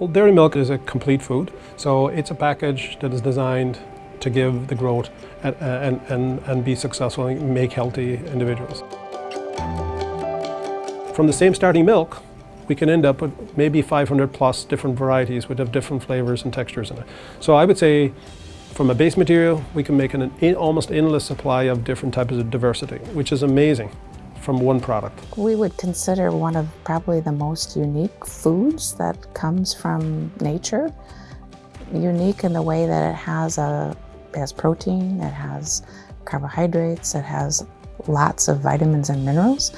Well, dairy milk is a complete food, so it's a package that is designed to give the growth and, and, and, and be successful and make healthy individuals. From the same starting milk, we can end up with maybe 500 plus different varieties with different flavors and textures in it. So I would say from a base material, we can make an almost endless supply of different types of diversity, which is amazing from one product. We would consider one of probably the most unique foods that comes from nature. Unique in the way that it has a it has protein, it has carbohydrates, it has lots of vitamins and minerals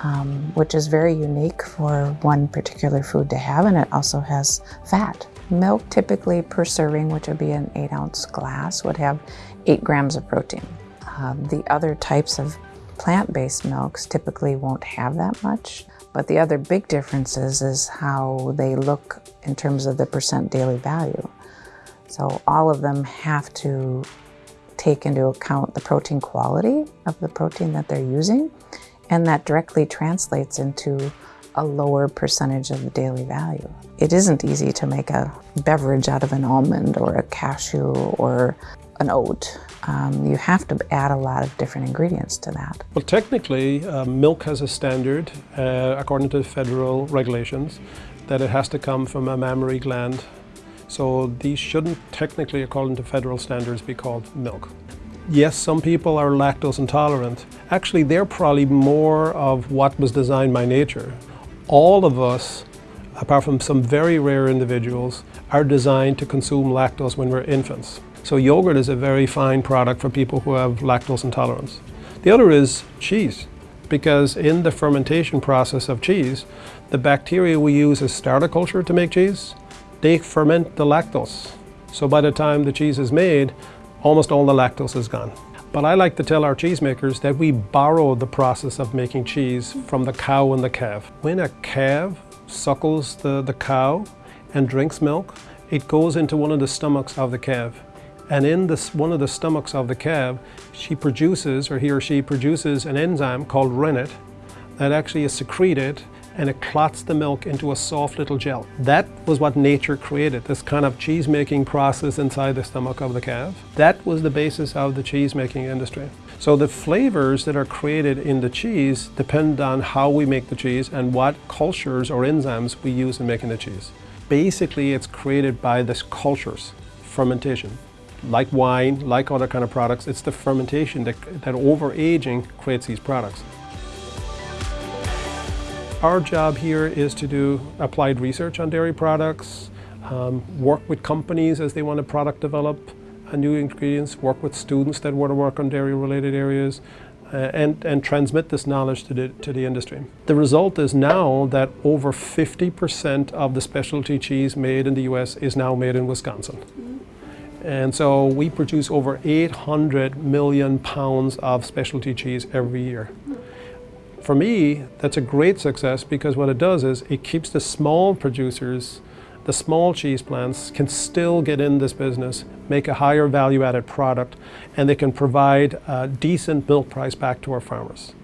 um, which is very unique for one particular food to have, and it also has fat. Milk typically per serving, which would be an eight ounce glass, would have eight grams of protein. Um, the other types of plant-based milks typically won't have that much, but the other big difference is, is how they look in terms of the percent daily value. So all of them have to take into account the protein quality of the protein that they're using and that directly translates into a lower percentage of the daily value. It isn't easy to make a beverage out of an almond or a cashew or an oat. Um, you have to add a lot of different ingredients to that. Well, technically, uh, milk has a standard, uh, according to federal regulations, that it has to come from a mammary gland. So these shouldn't technically, according to federal standards, be called milk. Yes, some people are lactose intolerant. Actually, they're probably more of what was designed by nature. All of us, apart from some very rare individuals, are designed to consume lactose when we're infants. So yogurt is a very fine product for people who have lactose intolerance. The other is cheese, because in the fermentation process of cheese, the bacteria we use as starter culture to make cheese, they ferment the lactose. So by the time the cheese is made, almost all the lactose is gone. But I like to tell our cheesemakers that we borrow the process of making cheese from the cow and the calf. When a calf suckles the, the cow and drinks milk, it goes into one of the stomachs of the calf. And in this, one of the stomachs of the calf, she produces, or he or she produces an enzyme called rennet that actually is secreted and it clots the milk into a soft little gel. That was what nature created, this kind of cheese making process inside the stomach of the calf. That was the basis of the cheese making industry. So the flavors that are created in the cheese depend on how we make the cheese and what cultures or enzymes we use in making the cheese. Basically, it's created by this cultures, fermentation. Like wine, like other kind of products, it's the fermentation that, that over-aging creates these products. Our job here is to do applied research on dairy products, um, work with companies as they want to product develop new ingredients, work with students that want to work on dairy related areas, uh, and, and transmit this knowledge to the, to the industry. The result is now that over 50% of the specialty cheese made in the US is now made in Wisconsin. And so we produce over 800 million pounds of specialty cheese every year. For me, that's a great success because what it does is it keeps the small producers, the small cheese plants can still get in this business, make a higher value added product, and they can provide a decent milk price back to our farmers.